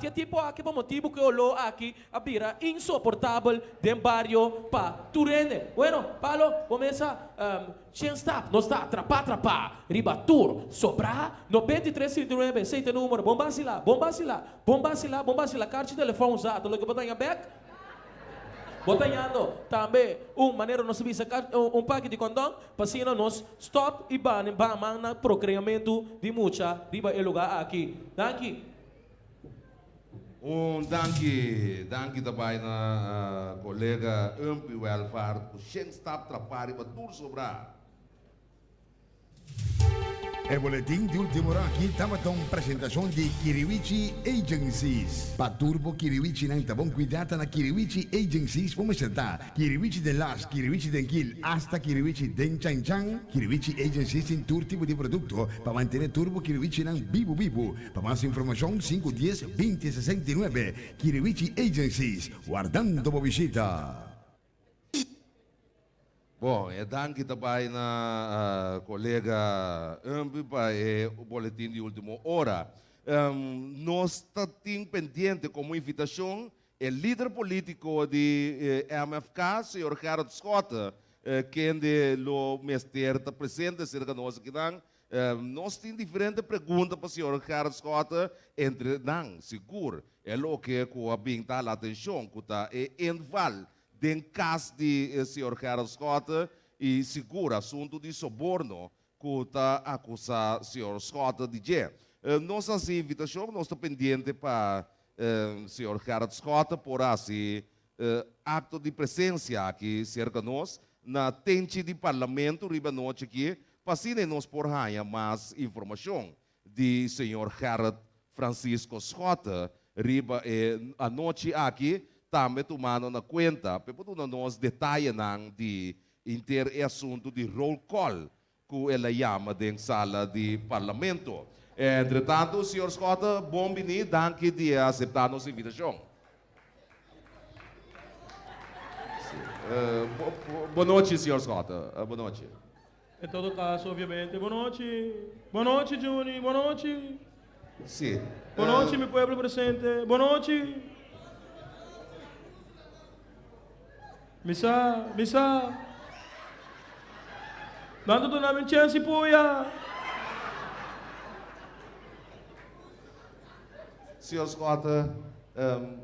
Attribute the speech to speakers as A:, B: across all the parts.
A: Tinha tipo aqui por motivo que olhou aqui a bira insuportável de barrio pa Turene. Bueno, Palo, começa um, Chen stop, não está, trapá, trapá, riba tour, sobra, 93, 79, 6 número, bombasi lá, bombasi lá, bombasi lá, bombasi lá, carte de telefone usado, lo que botar em back. Botando também um maneira nós visa um, um pack de condão, para nós stop e ban, na procriamento de muita riba e lugar aqui. Daqui,
B: Um dankie, dankie daarbij naar uh, collega Umpi Welvaart, voor Schenk Stap Trapari, wat toer sobra.
C: El boletín de última hora aquí estamos con presentación de Kiriwichi Agencies. Paturbo Kiriwichi nang tabong cuidata na Kiriwichi Agencies pumeserta. Kiriwichi de las, Kiriwichi de Enquil, hasta Kiriwichi de Chang Chang. Kiriwichi Agencies en tour tipo de producto para mantener turbo Kiriwichi nang vivo vivo. Para más información 510 2069. Kiriwichi Agencies, guardando visita.
B: Bom, é danke também na uh, colega Ambi para o boletim de última hora. Um, nós estamos pendente como invitação o líder político de eh, MFK, senhor Gerard Scott, eh, que é o mestre está presente, cerca de nós aqui. Uh, nós temos diferentes perguntas para o senhor Gerard Scott, entre não, seguro, é o que a binta a atenção, que está em val den caso de eh, senhor Gerald Scott e segura assunto de suborno que acusado o senhor Scott de dizer. Uh, nossa invitação, nós estamos pendente para o uh, senhor Gerald Scott por assim uh, acto de presença aqui cerca de nós, na tente de parlamento, riba noite aqui, para nós por mais informação de senhor Gerald Francisco Scott, riba eh, a noite aqui, também tomando na conta, para nós detalhes de inter assunto de roll call que ela chama de sala de parlamento. Entretanto, senhor Scott, bom vinho, danke de aceitar nossa invitação. Uh, boa noite, senhor Scott. Uh, boa noite.
D: Em todo caso, obviamente, boa noite. Boa noite, Juni. Boa noite.
B: Sim.
D: Boa noite, uh, meu povo presente. Boa noite. Misa, misa. Dando tu namin chance po ya.
B: Senhor Scott, um,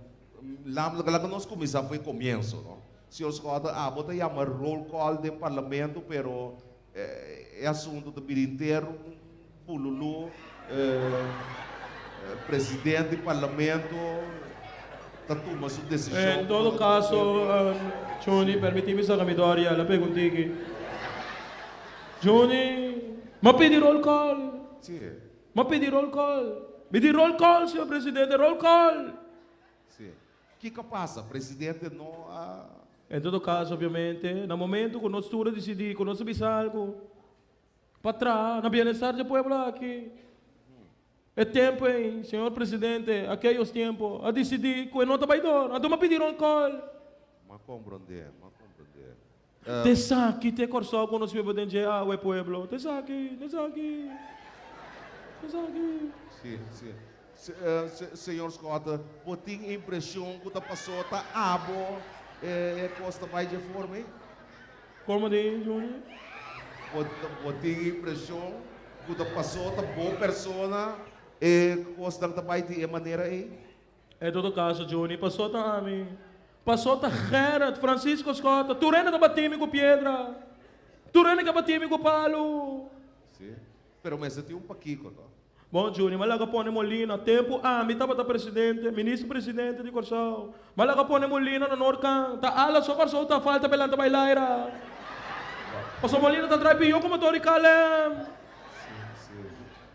B: que nós começamos foi começo, não? Senhor Scott, ah, bota aí uma roll call do parlamento, pero é, é assunto do Biro inteiro, pululu, é, presidente do parlamento, toma sua decisão.
D: Em todo caso, um, Johnny, permettimi sa kami Doria, la peguntiki. Johnny, mapidi roll call.
B: Sì.
D: Mapidi roll call. Mi di roll call, signor Presidente, roll call.
B: Sì. Che che passa? Presidente no ha...
D: In todo caso, ovviamente, no momento che noi studi decidi, che noi sabiamo para na bem-estar do povo aqui. É tempo, hein, senhor presidente, aqueles tempos, a decidir que não baidor, a tomar pedir um call.
B: Ma comprender, ma comprender.
D: Uh, te saki, te corso quando si vede in ah, o pueblo. Te saki, te saki. Te saki.
B: Sim, sim. Se, uh, se, senhor Scott, botem impressão que a pessoa está abo, é, é costa mais de forma, hein?
D: Como de, Júnior?
B: Botem impressão que a pessoa está boa pessoa, é costa mais de maneira, hein?
D: É todo caso, pessoa está a mim. Passou a Gerard, Francisco Scott, Turena que batime com pedra, Turena que batime com palo.
B: Sim, pero mas tem um paquico, tá?
D: Bom, Júnior, malaga pone Molina, tempo, ah, me estava presidente, ministro presidente de Corsão. Malaga pone Molina no Norcan, tá ala só Corsão, tá falta belanta bailaira. Passou Molina, tá traipio como Tori Calem.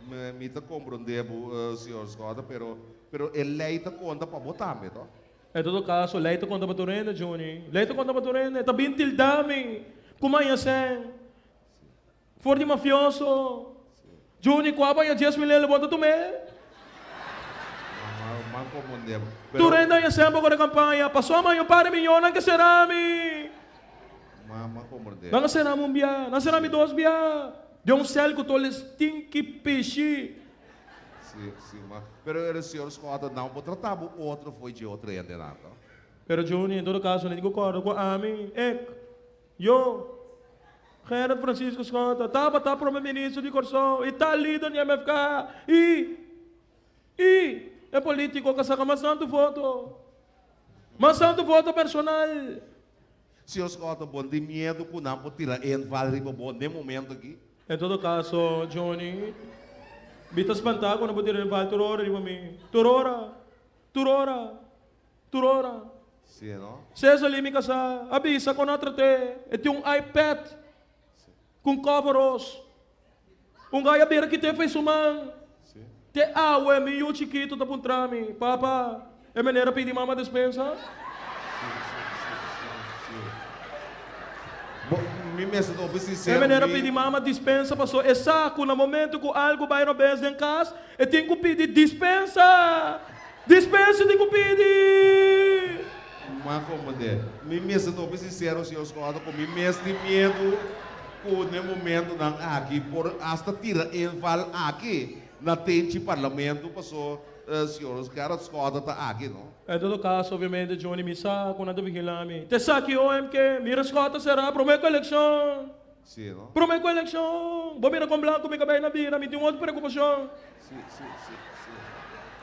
B: Me, me tá compreendendo, uh, senhor Scott, pero, pero ele está conta para botar, me, tá?
D: Em todo caso, leito contra Baturena, Juni. Leito contra Baturena. Tá bem tildami. Kumain sen. For di mafioso. Juni, kwa ba yung 10 mil lebota tu me? Turenda yung sembo ko na kampanya. Pasoma yung pare milyonan ka serami.
B: Mama compreender.
D: Nang serami um bia. Nang serami dos bia. Um céu que toles tinki pichi.
B: Sim, sim, mas... Pero o senhor Scott não pode tratar o outro foi de outro ainda nada.
D: Pero Johnny, em todo caso, não concordo com a mim. Ek, eu, Gerard Francisco Scott, estava tá para o ministro de Corsão, e está líder do MFK, e, e, é político que saca mais santo voto. Mas santo voto personal.
B: Senhor Scott, bom de medo que não pode tirar em vale bom de momento aqui.
D: Em todo caso, Johnny, Bita espantar quando eu tirar vai turora, a mim. Turora, turora, turora.
B: Sim, não?
D: César Limi casa, avisa com outra te, e tem um iPad com coveros. Um gaia beira que te fez.
B: Sim.
D: Te mi yu chiquito da puntrami. Papa, é maneira pedir mama dispensa?
B: Bom, me mesmo estou
D: É
B: sincero.
D: maneira
B: me-
D: pedir mama dispensa, passou. É saco no momento que algo vai no bens em casa, e tem que pedir dispensa. Dispensa tem que pedir.
B: Mas como é? Me mesmo estou sincero, senhor Scott, com me mesmo de medo com no momento não aqui por hasta tira em vale aqui na tente parlamento passou senhor está aqui, não?
D: Em todo caso, obviamente, Johnny Misa, quando nada vigilame. Te saque OMK, mira escota será, prometo eleição.
B: Sim, não?
D: Prometo eleição. Vou virar com branco, me cabelo na vira, me tem outra preocupação.
B: Sim, sim, sim, sim.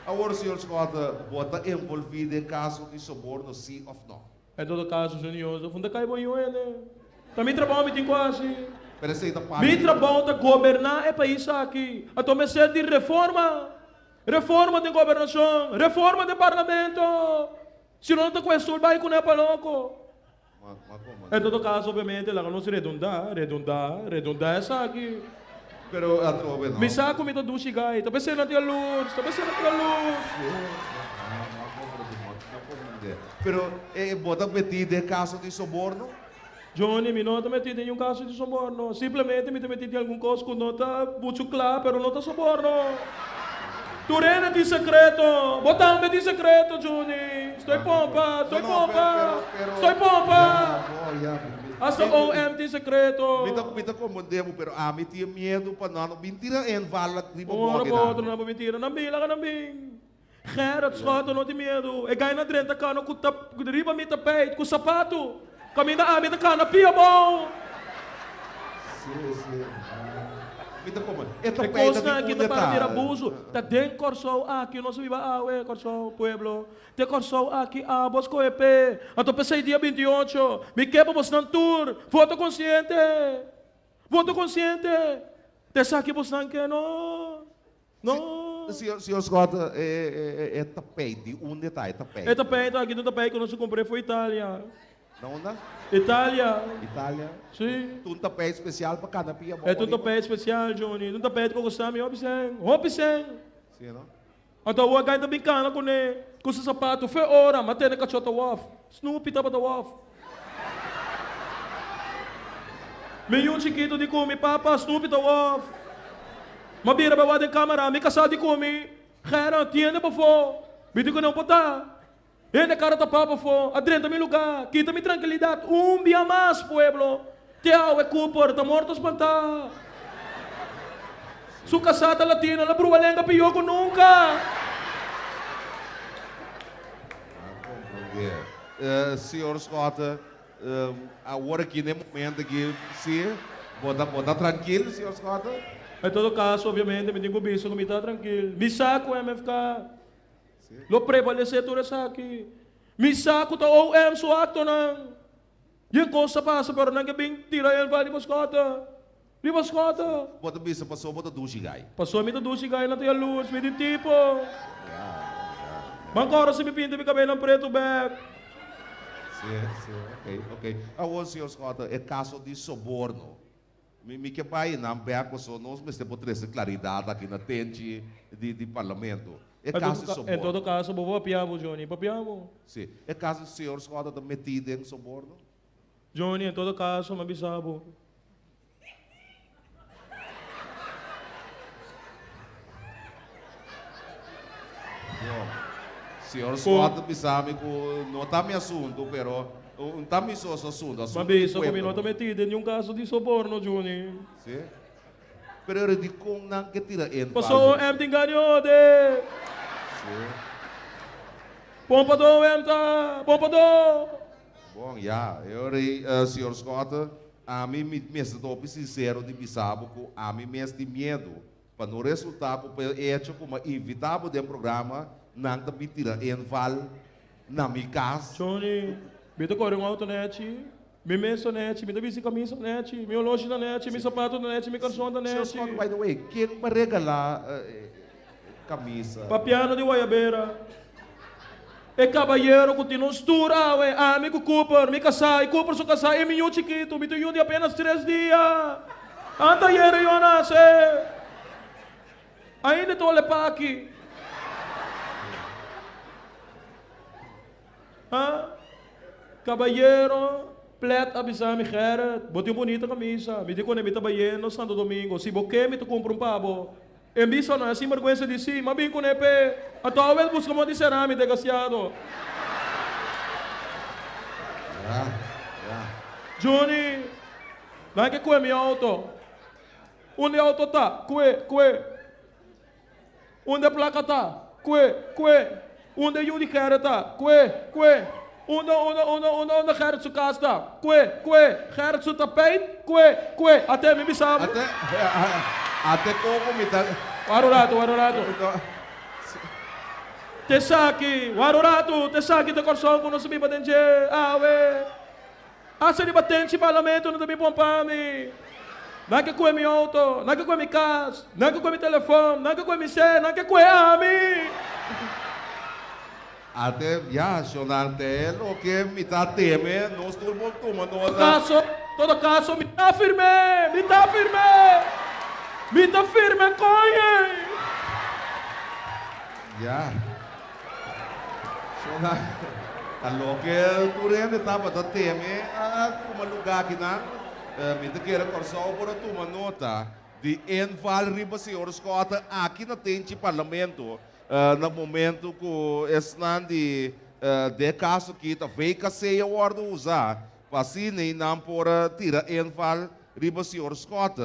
B: Agora, senhor Scott, bota envolvido em caso de suborno, sim ou não?
D: Em todo caso, Júnior, eu funda cai bom ele. Também trabalho, me tem quase.
B: Pero essa aí tá.
D: Mi trabalho é governar é país aqui. A tomar de reforma. Reforma de governação. Reforma de parlamento. Se não está com isso, vai com.
B: Mas, mas como é?
D: Em todo caso, obviamente, lá não se redundar, redundar, redundar é aqui.
B: Pero a trove, não?
D: Me saco me do chigai, tá pensando na luz, tá pensando na luz.
B: Pero eh, bota metido em caso de suborno?
D: Johnny, me nota metido em um caso de soborno. Simplesmente me te metido em algum coisa que não está muito claro, pero não está soborno. Turena de secreto, botando de secreto, Johnny. Estou pompa, estou pompa, estou pompa. Hasta
B: me-
D: OM de secreto.
B: Me me tá comandando, pero a mim tinha medo para não mentira em vala de
D: Ora,
B: boa
D: outro não mentira, não bila não bim. Gerard Scott, não tem medo. E ganha na drenta ka, não kuta, riba mi tapete, com sapato. Kami na amin na ka, na pia bom.
B: Sim, sim. Me tá comandando. Esta
D: E
B: peita
D: coisa na kita para vir
B: detalhe.
D: abuso. Ta den corso aqui, nós viva awe, corso pueblo. Te corso aqui, a bos ko epe. Ato pensei dia 28. Me quebra bos nan tour. Voto consciente. Voto consciente. Te saque bos nan que no. No.
B: Senhor, senhor Scott, é, é, é tapete, um detalhe, tapete.
D: E tapete, aqui no tapete que nós comprei foi Itália.
B: Não, não?
D: Itália.
B: Itália.
D: Sim.
B: Um tapete especial para cada pia.
D: É um tapete especial, Johnny. Um tapete que eu gostava, me obsem. Obsem.
B: Sim, não?
D: Então, o agente brincando com ele, com seu sapato, foi hora, matei na cachota waf. Snoopy tava da waf. Meio chiquito de comi, papa, Snoopy da waf. Mabira bawa de câmera, me casar de comi. Gera, tiene pa fo. Bidi ko não botar. Ele cara tá papa fo, adrenta mi lugar, quita mi tranquilidade. Um dia mais, pueblo. Te é Cooper, tá morto espantar. Su casata latina, la brualenga pior que nunca.
B: Uh, senhor Scott, uh, agora aqui no momento aqui, sim, bota, bota tranquilo, senhor Scott.
D: Em todo caso, obviamente, me visto que me está tranquilo. Me saco MFK. Lo prevalecer tudo isso aqui. Me saco tá ou é so acto não. E a coisa passa, pero que bem tira ele vai de bascota. De bascota.
B: Bota bisa passou, bota duas gai.
D: Passou a mim da duas gay na tia luz, me de tipo. Bancora se me pinta me cabelo preto back.
B: Sim, sim, ok, ok. Agora, senhor Scott, é caso de suborno. Me, me que vai não beco só nós, mas temos trazer claridade aqui na tente de, de parlamento.
D: Em
B: caso
D: ca- em todo caso, vou papiamo, Johnny, papiamo.
B: Sim. É caso do senhor Scott está metido em suborno?
D: Johnny, em todo caso, me avisava.
B: Senhor Scott, me sabe que não está me assunto, pero não está me só assunto.
D: Mas isso,
B: do
D: como não está metido em nenhum caso de soborno, Johnny.
B: Sim? Pero di kong nang que tira en
D: Passou o MT ganhou de. Pompa do MT, pompa do.
B: Bom, ja, eu uh, senhor Scott, a mim me mesmo estou sincero de bisabo que a mim mesmo de medo para no resultado para hecho como invitável do programa não te mentira em val na minha casa.
D: Johnny, bita corre um auto net. Mi net, mi dabisi camisa net, mi loja da net, mi sapato da net, mi calção da net.
B: Scott, by the way, quem me regalar uh, camisa?
D: Papiano de Guayabeira. E caballeiro continua estura, ué. Amigo Cooper, me casai, Cooper só casai, e minho chiquito, me tenho de apenas três dias. Anta yere eu nasce. Ainda estou lepa aqui. Hã? Caballeiro, plet avisar me Gerrit, botei bonita camisa, me dico ne me tabayeno Santo Domingo, se boque me tu compro um pavo. E bisa não é assim vergonha de si, mas bem com nepe, a tua vez busca mo de cerame desgraciado.
B: Ja, ja.
D: Johnny, não é que coe meu auto. Onde auto tá? Coe, coe. Onde a placa tá? Coe, coe. Onde o de cara tá? Coe, coe. Onde, onde, onde, onde, onde Gerrit tá? Coe, coe. Gerrit sua tapete? Coe, coe. Até me bisava.
B: Até, até como me tá...
D: Warurato, warurato. Te saki, warurato, te saki te corsão quando subi batente. Ah, we. Asa di batente parlamento não também pompami. Não que coe mi auto, não que coe mi não que coe mi telefone, que coe mi sé, não que coe a mim.
B: Até, sonante, o que me tá teme, nós mundo toma
D: Todo caso, todo caso, me tá firme, me tá firme. Me tá firme, conhe.
B: Ja. Sonante. Allo que tu rende tava da teme, a lugar que não, me te queira corsão por toma nota de enval riba senhor Scott aqui na tente parlamento, uh, no momento que estão de uh, de caso que tá veio que se eu ordo usar, nem não por tira enval riba senhor Scott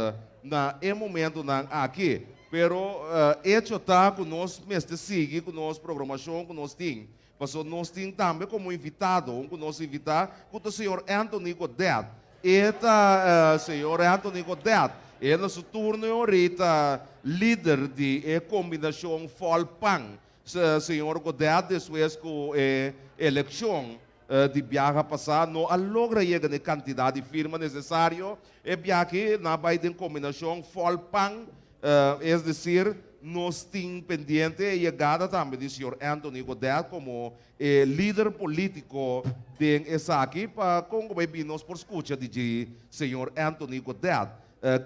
B: na em momento não aqui. Pero uh, hecho tá que nós mesmo sigue com programação que nós temos. Passou nós temos também como invitado, um que nós invitar, com o senhor Anthony Godet. Eta uh, senhor Anthony Godet, no seu turno ahorita líder de eh, combinação Folpang. Se, senhor Godet, depois eh, eleição uh, de passar, não logra chegar na quantidade de firma necessário, e viaje na Biden combinação Folpang, uh, es decir, nós temos pendiente a chegada também do senhor Anthony Godet como eh, líder político de essa aqui, para como nós por escuta de senhor Anthony Godet,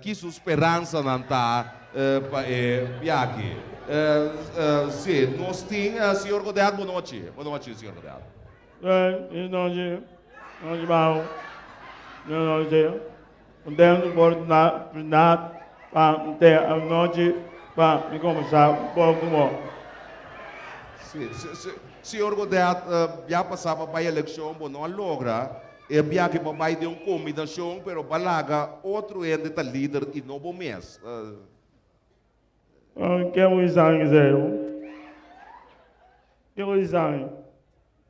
B: que sua esperança não está uh, eh. Uh, uh, sim, nós temos, uh, senhor Godet, boa noite. Boa noite, senhor Godet.
D: É, onde, onde vai, onde, onde, por na, na, para ter a noite para me começar um pouco mais.
B: Sim, se, se, senhor Godet, uh, já passava para a eleição, bom, não logra, e viaje para mais de uma combinação, pero balaga outro ende está líder e novo mês. Uh,
D: Que é o exame zero? Que é o?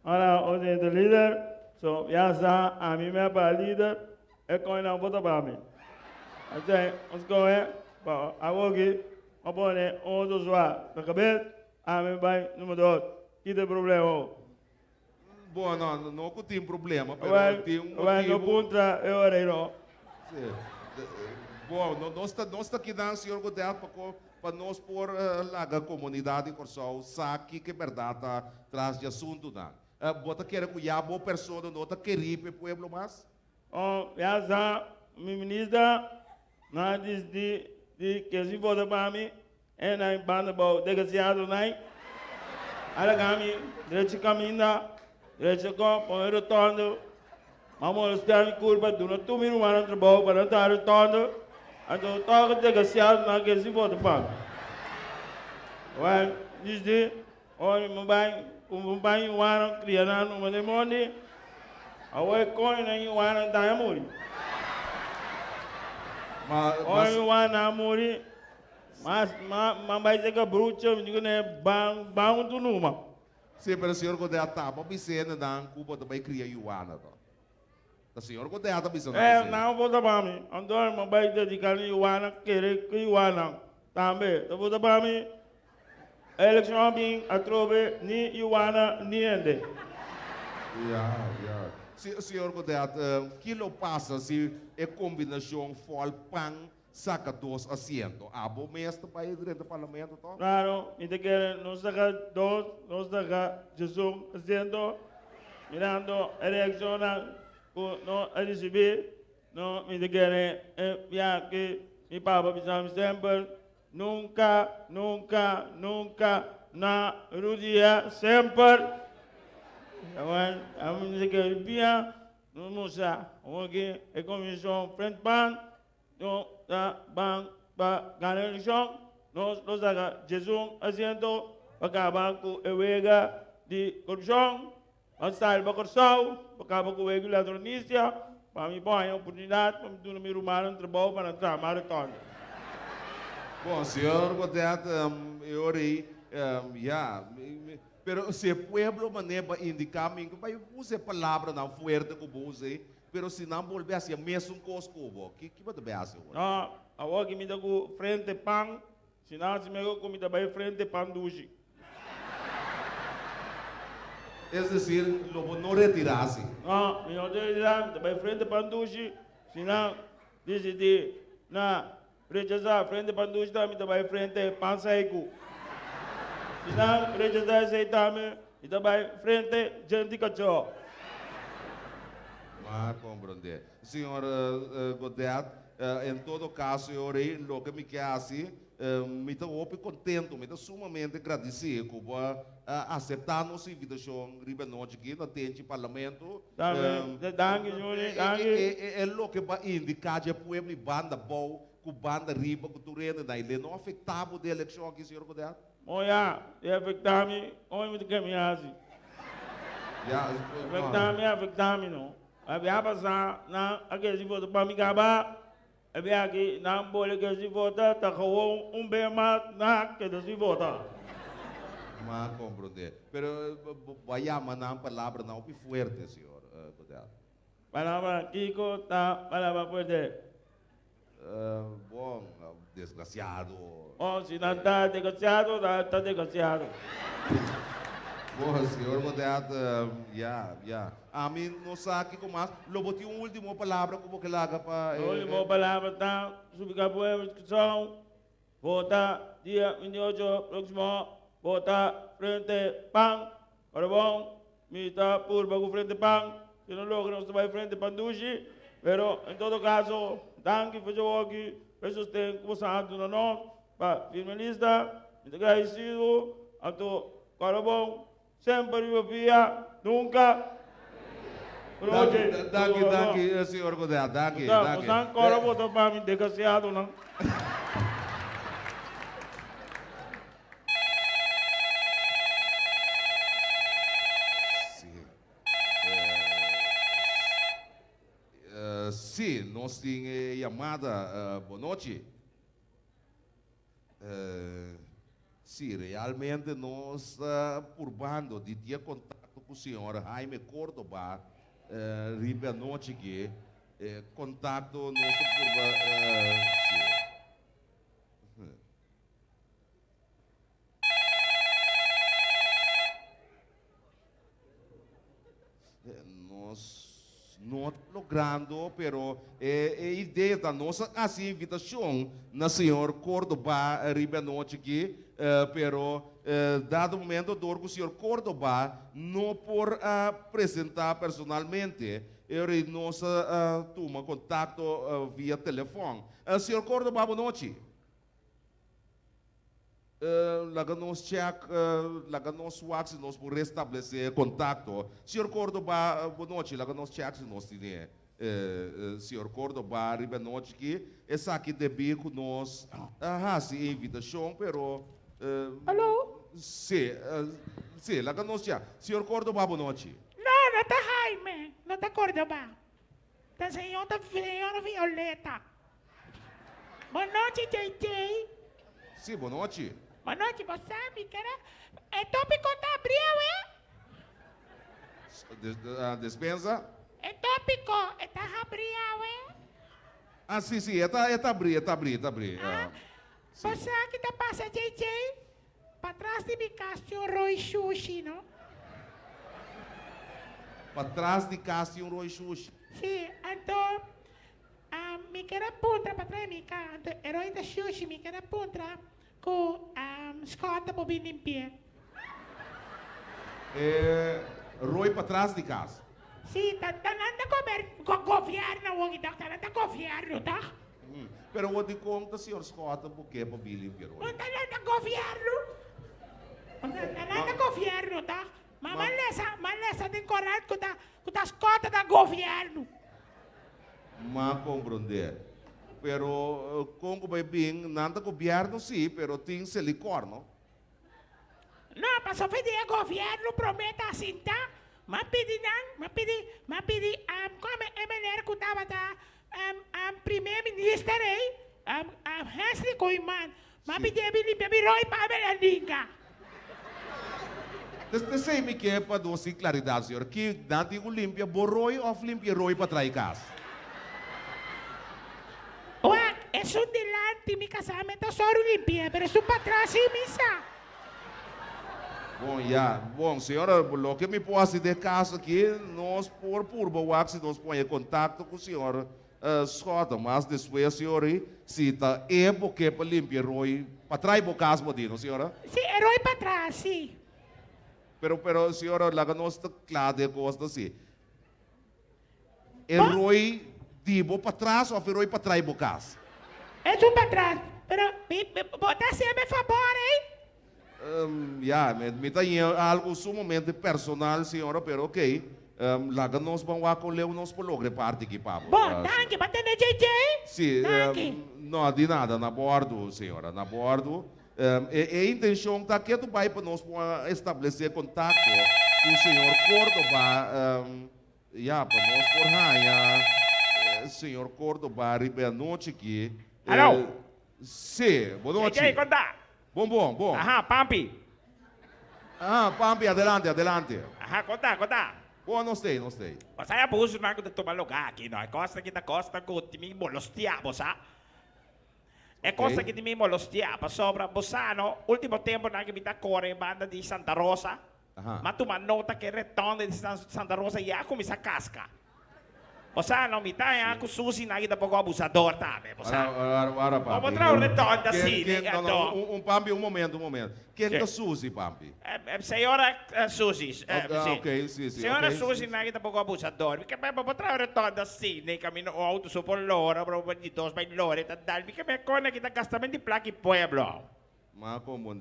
D: Olha, hoje é o líder, so, já está, a mim é para líder, é como não vota para mim. Até, correr, para agora aqui, vamos pôr um dos lá, na cabeça, a mim vai, número dois, que problema?
B: Bom, não, não que tem problema, pero
D: Vai,
B: tem um
D: no
B: motivo.
D: punta, eu orei, não.
B: Sim. De- Bom, não- nós está nós está aqui dando, senhor Godet, para para nós pôr uh, lá a comunidade em Corsol, sabe que é verdade traz de assunto, não. Uh, bota querer que já boa pessoa não está o pueblo mais?
D: Oh, está, minha ministra, nós diz de, de que se vota para mim, é na banda bom, negociado, né? Olha kami, direito caminho, direito com, põe o retorno, vamos estar em curva, do tu me não vai trabalho para dar retorno, então toca negociado, na que se vota para. Well, diz de, olha, meu pai, o meu pai, o ano, criando uma demônio, Away coin na yung wana tayo muri.
B: Mas,
D: O wana muri,
E: Mas, mas, mas vai ser que bruxa, me digo, né, bang, bang tu numa.
B: Sim, pero o senhor Godel tá, para piscina, dan, Cuba também cria Iuana, tá? O senhor Godel tá piscina.
E: É, não vou dar para mim. Andor, mas vai dedicar a Iwana, querer que Iwana. Também, eu vou para mim. Eleição bem, a trove, ni Iwana, ni ende.
B: Se, o senhor Godel, uh, quilo passa se é combinação fol saca dos assentos. Abo mestre para ir dentro do parlamento, tá?
E: Claro, te quieren, nos deja dos, nos deja Jesús haciendo, mirando, elecciona, no a recibir, no, y te quiere, eh, que mi papá me siempre, nunca, nunca, nunca, na rodilla, siempre. Awan, amin se que bien, no musa, ok, e comissão frente pan, no, da, ban, ba, ganar eleição, nós, nós daga Jesus haciendo, acabar com a wega de corrupção, para corrupção, acabar com o wega de ladronícia, para mim, bom, é oportunidade, para mim, do número humano, trabalho para entrar, maratona.
B: Bom, senhor Godel, um, eu orei, um, ja, pero se pueblo maneba indicar mim vai usar palavra não fuerte que você, pero se não volver a ser mesmo cosco, que que vai ter assim?
E: No, awag kami dago frente pang, sinang si Mego kami dabay frente pang dushi.
B: Es decir, lo não retirarse.
E: No, mi autoridad dabay frente pang dushi, sinang decidi na rechazar frente pang dushi tami dabay frente pang saiku. Sinang rechazar sa tami dabay frente gente kacho.
B: Mas compreender. Senhor uh, uh, Godet, uh, em todo caso, eu orei, lo que me quer assim, uh, me estou muito contente, me estou sumamente agradecido por uh, aceitar nossa invitação, riba noite aqui, na tente parlamento. É, é lo que vai indicar que o povo banda boa, com banda riba, com turena, daí ele não afetava a eleição aqui, senhor Godet.
E: Moya, e afektami, oi muito que me hace.
B: Já,
E: Afektami, afektami no. Abi apa sa na ake si voto pa mi kaba. Abi ake na bole ke si vota ta kawo um be ma na da si vota.
B: Mas compreender. Pero mandar uma palavra não muito forte, senhor Godet.
E: Palabra kiko ta palabra fuerte.
B: Uh, bom, uh, desgraciado.
E: Oh, si na ta desgraciado, ta desgraciado.
B: Senhor Godet, uh, já, já. A mim não sabe como mais. Lobo tinha uma última palavra como que laga para.
E: Oli mo palabra ta subika po e discussão. Vota dia 28 próximo. Vota frente pang. Para bom, mi ta por bago frente. Se não logra não se vai frente pandushi. Pero em todo caso, danke for your work. Pesos tem como santo no nome. Pa finalista, me agradecido. Ato, para bom, sempre eu via, nunca.
B: Danke, danke, uh, senhor danke,
E: Tá,
B: danke.
E: você agora botou para mim desgraciado, não?
B: Sim. Eh, sim, nós temos chamada. eh, boa noite. Eh, sim, realmente nós por bando de ter contato com o senhor Jaime Córdoba, uh, que eh, contato nosso por uh. Eh, Nós não logrando, pero é, é ideia da nossa assim invitação na senhor Córdoba riba noite eh, pero eh, dado momento do o senhor Córdoba não por ah, apresentar personalmente, ele nos ah, toma contato ah, via telefone. Uh, senhor Córdoba, boa noite. Uh, laga nos check, uh, laga nos wax, nós por restabelecer contato. Senhor Córdoba, uh, boa noite, laga nos check, nós tínhamos. Uh, uh, senhor Córdoba, riba noite que essa aqui de bico nós, ah, sim, invitação, pero... Uh,
F: Alô?
B: Sim, uh, sim, laga nos check. Senhor Córdoba, boa noite.
F: Não, não tá Jaime. Não tá Córdoba. Tá senhora, senhora Violeta. Boa noite, JJ.
B: Sim, boa noite.
F: Boa noite, você me quer... É tópico da abril, é?
B: Des, ah, despensa?
F: É tópico, é da abril, é?
B: Ah, sim, sim, é tá, é tá abrir, é tá abrir, é tá abrir. Ah, sim.
F: Você que tá passa, JJ? Para trás de mim, Cássio Roy Sushi, não?
B: Para trás de um Roy Xuxa.
F: Sim, então... ah, me quer punta para trás de mim. Então, herói da sushi, me quer punta com ah, escota para vir limpar.
B: É, Roy para trás de casa.
F: Sim, tá, tá nada comer com governo, o tá nada governo, tá?
B: Hum. Pero o de conta, senhor Scott, porque para Billy Roy.
F: Não tá nada governo. Não tá nada governo, tá? Mas
B: Ma-
F: malesa, malesa tem coragem com da, com das cotas da governo.
B: Mas compreender. Pero eh, Congo vai bem, nada governo sim, pero tem silicor, não?
F: Só pedir governo prometa assim, tá? Mas pedir não, mas pedir, mas pedir, um, como é melhor que estava, tá? Um, primeiro-ministro aí, um, um, Hensley Koiman, mas
B: Sim.
F: pedir, me limpar, me roi para a Melandinga.
B: Desde sei me que é para dar sim claridade, senhor, que dá-te o limpia borroi ou limpia roi para trás de casa.
F: Ué, é isso delante, meu casamento só limpia, mas isso para trás, sim, missa.
B: Bom, já, bom, senhora, o que me posso de casa aqui, nós por por boax, nós põe em contato com o senhor uh, mas depois, senhor, se tá é porque para limpar roi, para trás do casa, modino, senhora?
F: Sim, herói para trás, sim.
B: Pero, pero, senhora, lá nós está claro de coisa assim. É roi dibo para trás ou é roi para trás do casa?
F: É isso para trás. Pero, me, me, bota sempre a favor, hein?
B: Um, ja, me, me tem algo sumamente personal, senhora, pero ok. Um, lá nós vamos acolher o nosso programa parte aqui, papo.
F: Bom,
B: Ah,
F: danke, bate na JJ.
B: Sim, um, não, de nada, na bordo, senhora, na bordo. Um, e, e a intenção está que tu vai para nós pra estabelecer contato com o senhor Córdoba, um, já, para nós por raia, eh, senhor Córdoba, noite aqui.
G: Alô?
B: Eh, Sim, boa noite.
G: JJ, conta.
B: Bom, bom, bom.
G: Ajá, Pampi.
B: Ah, Pampi, adelante, adelante.
G: Ajá, conta, conta.
B: Boa, não sei, não sei.
G: O saya puso na ako tomar lugar aqui, no? É costa kita costa ko timi molostia, bosa. É costa
B: Ok.
G: que timi molostia, pa sobra bosano. Último tempo na kita corre banda di Santa Rosa.
B: Ajá.
G: Ma tu nota que retorno di San- Santa Rosa ya come sa casca. Bosano, mi tai ako susi na kita poco abusador também,
B: Ora,
G: bosano.
B: ora, ora, Pampi.
G: Vamos entrar um retorno
B: Quem-
G: assim, né,
B: Não, um, um Pampi, um momento, um momento. Quem que Suzy, Pampi?
G: É, é, senhora é, Suzy. É,
B: Ok,
G: sim.
B: ok, sim, sim,
G: Senhora
B: ok,
G: Suzy, é pouco abusador. Porque vai para trás retorno assim, nem caminho o auto lora, para o de dois vai lora, tá dal. Porque me cona que tá gastamento de placa e pueblo.
B: Mas como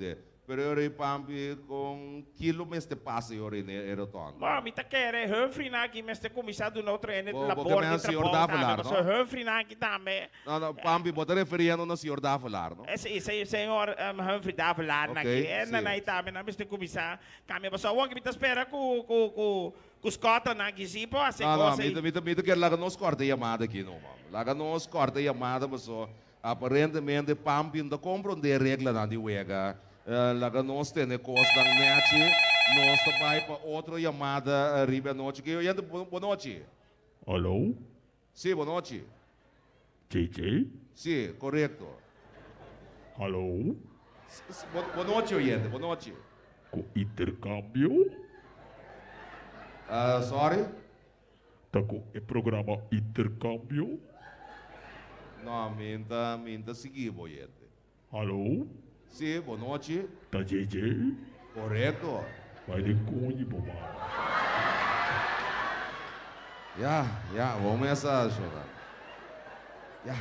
B: onde? Pero eu rei Pampi com quilômetros de passe rei Eroton.
G: Bom, me tá querendo Humphrey na aqui, mas tem começado no outro ene
B: porque
G: de
B: me senhor
G: também.
B: falar, não?
G: Humphrey na aqui também.
B: Não, não, Pampi, bota referindo no senhor da falar, não?
G: Esse, esse senhor um, Humphrey dá falar na
B: Ok,
G: aqui. É na
B: sim.
G: na tem começar. Caminha, mas o que me tá esperando com com com cotas na sim, pô, assim
B: Não, não, mita, mita, mita, que lá nós corta a chamada aqui, não, mano. Lá nós corta a chamada, mas só, aparentemente, Pampi não compreende a regra na de Uega. Lá nós temos coisa da net, nós também para outra chamada, riba noite, que eu ainda, boa noite.
H: Alô?
B: Sim, boa noite.
H: JJ?
B: Sim, correto.
H: Alô?
B: Boa noite, oyente, boa noite.
H: Com intercâmbio?
B: Ah, sorry?
H: Tá com o programa intercâmbio?
B: Não, minta, minta seguir, oyente.
H: Alô?
B: Sim, boa noite.
H: Tá JJ?
B: Correto.
H: Vai de cunho, mamãe.
B: Ja, ja, vamos começar, Jonathan. Ja,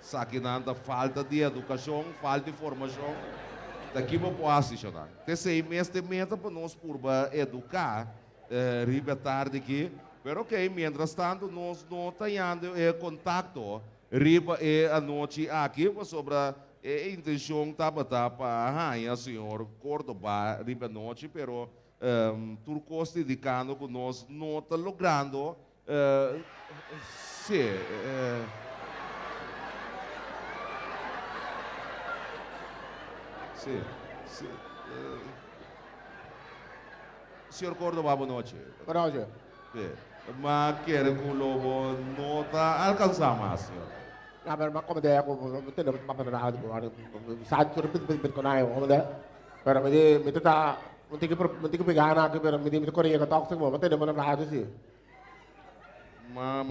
B: sabe nada falta de educação, falta de formação. Daqui para posse, Jonathan. Meses de meta para nós por educar, eh, riba tarde aqui. Pero ok, mientras tanto, nós não temos eh, contato, riba e a noite aqui, sobre a eh, intenção estava para a rainha, senhor Córdoba, riba noite, pero um, turcos dedicando que nós não está logrando eh, sim, eh, Sim. Sim. eh, Senhor Córdoba, boa noite.
I: Boa noite.
B: Sim. Mas quer que o Lobo não está alcançando mais, senhor.
I: Pero de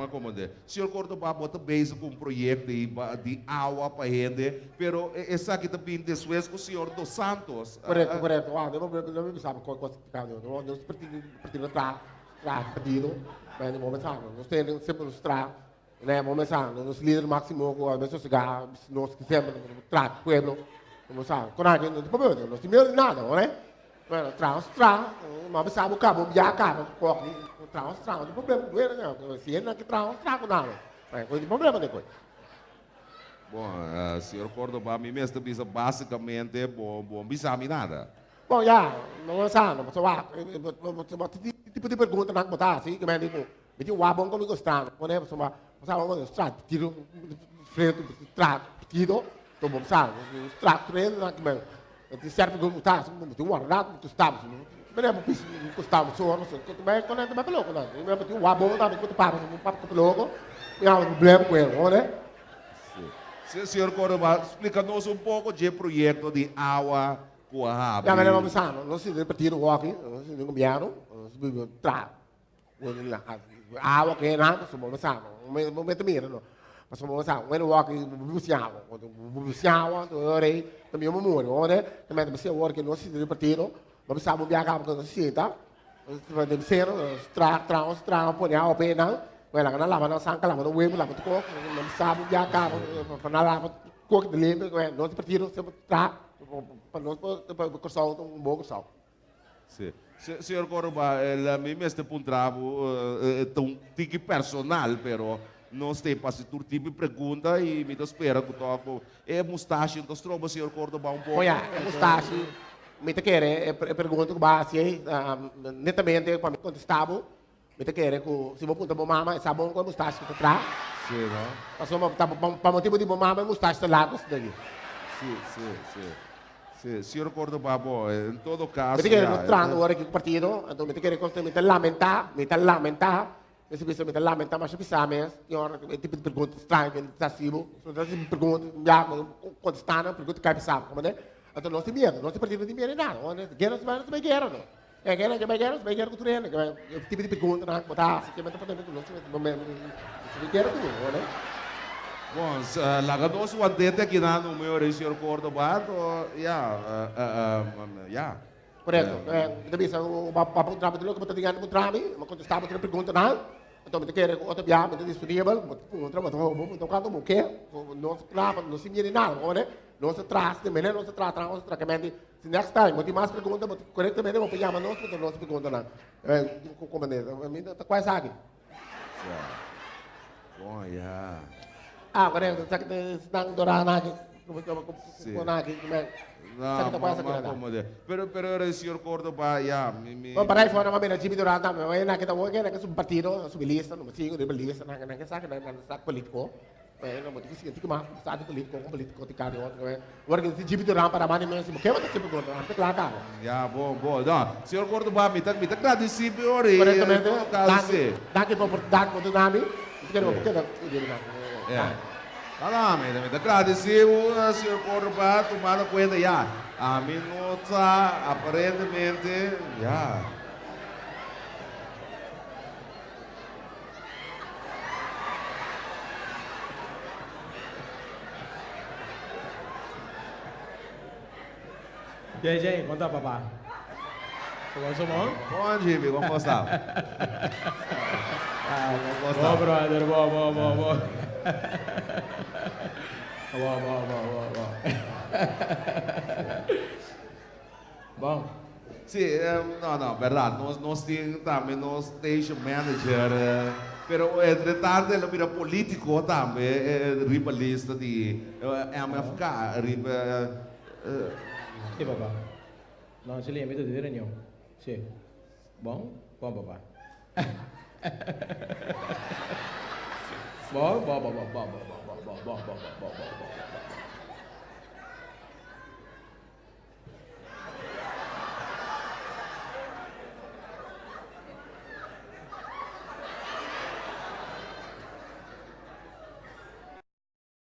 B: como é? Senhor Córdoba bota com um projeto de, de água para rende, pero essa aqui também después com o senhor dos Santos.
I: Correto, correto. Ah, não não me sabe qual coisa que caiu. Não não partido partido tra tra partido. Mas no momento não, nós temos sempre nos tra, né? Momento não, nos líder máximo com a mesma chegar, nós que sempre tra pueblo. Como sabe? Quando a gente não tem problema, nós temos nada, não é? Mas tra tra, mas sabe o cabo, já cabo, qual tra tra, não tem problema, não é não. Se ele não que tra tra com nada. Mas não tem problema depois.
B: Bom, uh, senhor Córdoba, mim mesmo também basicamente bom, bom, não sabe nada.
I: Bom, já, não é só, não só tipo de pergunta não botar assim, que me digo, me digo, ah, bom, como gostar, quando é, sabe, o extrato, tiro, frente, trato, tiro, então, sabe, né, eu extrato, treino, mas eu serve como tá, muito guardado, muito estável, mesmo piso, custava, só, não sei, quanto mais quando é mais louco, né? Mesmo que o abom, tá, muito papo, um papo louco, e há um problema com ele, né?
B: Sim, senhor Corumba, explica-nos um pouco de projeto de água
I: com a água. Já, mas é vamos lá, não se repetir o walking, não se repetir o walking, não se repetir o walking, આવકે બોલો não મેં તમે હેરનો mas como sabe, quando eu walk bubuciava, quando bubuciava, eu orei, também eu morro, ora, também deve ser hora que não se repartiram, mas sabe o não quando se senta, deve ser tra tra tra ponia o pé não, vai lá na lava não sanca lava não web lava tu coco, não sabe o não para na lava coco de lembra, não se partiram, sempre tra, para não para o pessoal um bom pessoal.
B: Sì. Se, signor a eh, la este mesta puntravo eh, è un tic personal pero não sei, passa por ti, tipo me pergunta e me espera que toco. É mustache, então estroba, senhor Cordoba, um pouco.
I: Olha, é mustache. Me te querer, é eh, pergunta que base, uh, netamente, para me contestar, me te querer, se vou perguntar para mama, é sabão com mustache que tu traz.
B: Sim, não?
I: Passou para motivo de mama, é mustache, sei lá, com
B: isso. Sim, sim, sim. Sì, signor Cordoba, in todo caso...
I: Perché è strano
B: ora
I: che
B: il
I: partito, mi ti chiede cosa, mi me lamenta, mi eh, me lamenta, mi si pensa, mi ti lamenta, ma ci pensiamo, signor, è tipo di pergunta strana che sta silo, sono delle pergunte, mi hanno contestato, pergunte che pensavo, come è? Então nós temos medo, nós temos partido de medo nada, guerra se vai, também guerra, não. É guerra, também guerra, também guerra com treino, tipo de pergunta, não, botar, se quer, mas também não, se quer, guerra tudo, não é?
B: Bom, lá que nós mantente aqui na no meu região Cordobato, já, já. Correto. Então,
I: isso, o papo do trabalho, como eu tinha no trabalho, eu contestava outra pergunta, não? Então, me quer outra viagem, muito disponível, um trabalho, então, quando eu quero, não se trava, não se mira nada, né? Não se traz, também, não se traz, não se traz, também, se next time, eu tenho mais perguntas, corretamente, eu vou pegar, mas não se pergunta, não. Como é, a mim, está quase aqui.
B: Bom, já.
I: Ah, correto, sa que estão dorana aqui. Como como
B: Sim.
I: como aqui, como é? Sa
B: Não,
I: que tá
B: mas,
I: quase
B: mas
I: aqui.
B: como de. Pero, pero era o senhor Córdoba, ja, me, me...
I: Bom, para aí fora, mas na Jimmy Duranta, mas na kita wala na kasi partido, subilista, no masigo, rebelista, na na kasi na na sa politiko. Mas não, mas que que mas sa politiko, com politiko tikário, né? Agora que Jimmy Duranta para mani mesmo, porque você sempre conta, não tem claro.
B: Ja, bom, bom. Não, senhor Córdoba, me tá, me tá agradecido, senhor. e,
I: Corretamente,
B: em todo caso, sim.
I: daqui para oportunidade para o nome, porque não, porque não,
B: é. Tá lá, Almeida, Almeida. Agradecemos ao senhor Porto para tomar conta já. A minuta, aparentemente, já.
D: E aí, gente, quanto é, tá, papá? é bom?
B: Bom, Jimmy, como tá? gostava? ah, como gostava. Tá?
D: Bom, brother, bom, bom, bom, bom. Bom, bom, bom, bom, bom. bom.
B: não, não, no, verdad, no, no estoy también stage manager, pero entre tarde lo político também. eh, riba lista de MFK, riba... Eh.
D: papá, não se si limita a dire niente. Bom? Bom, Buon. Buon, buon, buon, buon, buon, buon, buon, buon, buon, buon, buon, buon, buon, buon, buon.